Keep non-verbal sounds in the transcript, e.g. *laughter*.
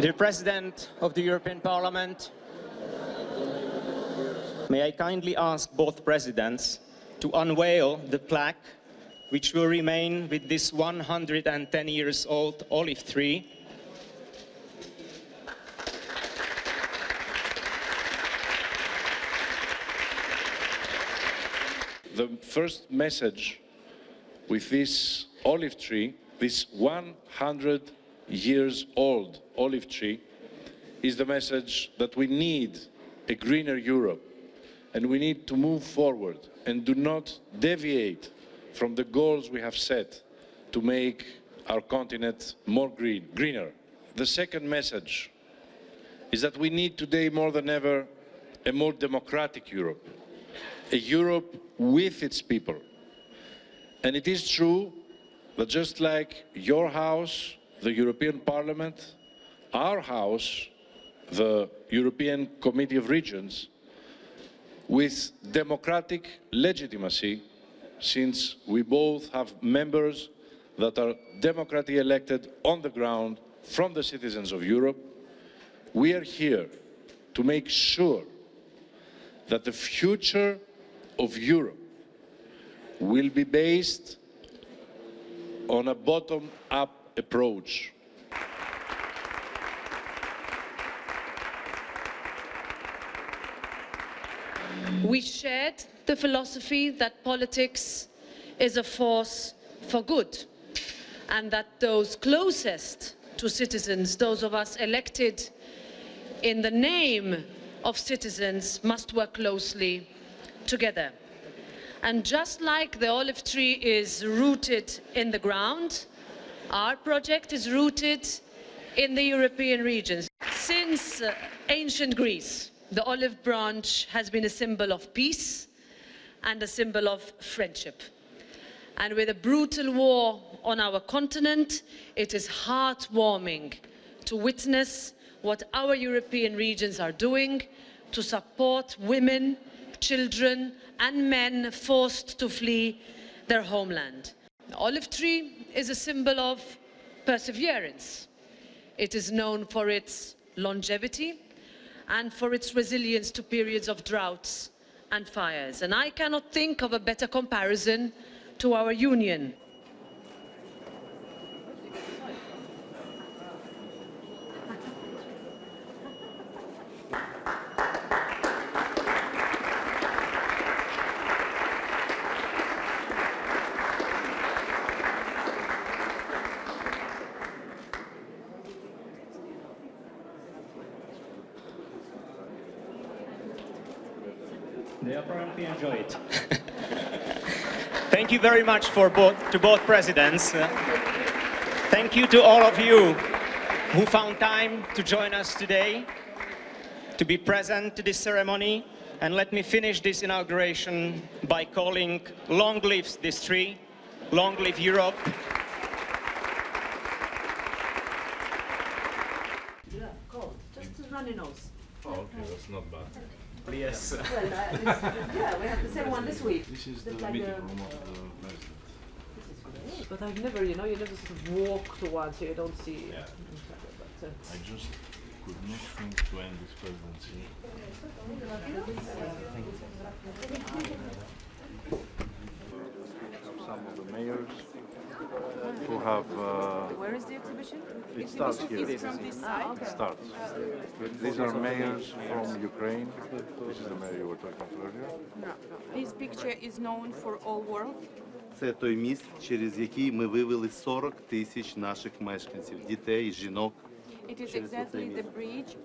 Dear President of the European Parliament, may I kindly ask both presidents to unveil the plaque which will remain with this 110 years old olive tree The first message with this olive tree, this 100 years old olive tree, is the message that we need a greener Europe and we need to move forward and do not deviate from the goals we have set to make our continent more green, greener. The second message is that we need today more than ever a more democratic Europe, a Europe with its people. And it is true that just like your house, the European Parliament, our house, the European Committee of Regions, with democratic legitimacy, since we both have members that are democratically elected on the ground from the citizens of Europe, we are here to make sure that the future of Europe will be based on a bottom-up approach. We shared the philosophy that politics is a force for good and that those closest to citizens, those of us elected in the name of citizens, must work closely together. And just like the olive tree is rooted in the ground, our project is rooted in the European regions. Since uh, ancient Greece, the olive branch has been a symbol of peace and a symbol of friendship. And with a brutal war on our continent, it is heartwarming to witness what our European regions are doing to support women, children and men forced to flee their homeland. The olive tree is a symbol of perseverance. It is known for its longevity and for its resilience to periods of droughts and fires. And I cannot think of a better comparison to our union. They apparently enjoy it. *laughs* Thank you very much for both, to both presidents. Uh, thank you to all of you who found time to join us today, to be present to this ceremony. And let me finish this inauguration by calling long live this tree, long live Europe. Yeah, cold. Just a runny nose. Oh, okay, that's not bad. Yes. Well, *laughs* uh, this, yeah, we have the same one this week. This is Just the like meeting room of the president. This is great. But I've never, you know, you never sort of walk to one so you don't see. Yeah. But, uh, I just could not think to end this presidency. Some of the mayors who have, uh, Where is the exhibition? it starts here. Is from this side? It starts. These are mayors from Ukraine. This is the mayor you were talking to earlier. This picture is known for all world. Це той міст, через який ми вивели 40 тисяч наших мешканців, дітей, жінок. It is Через exactly оцей the міст. bridge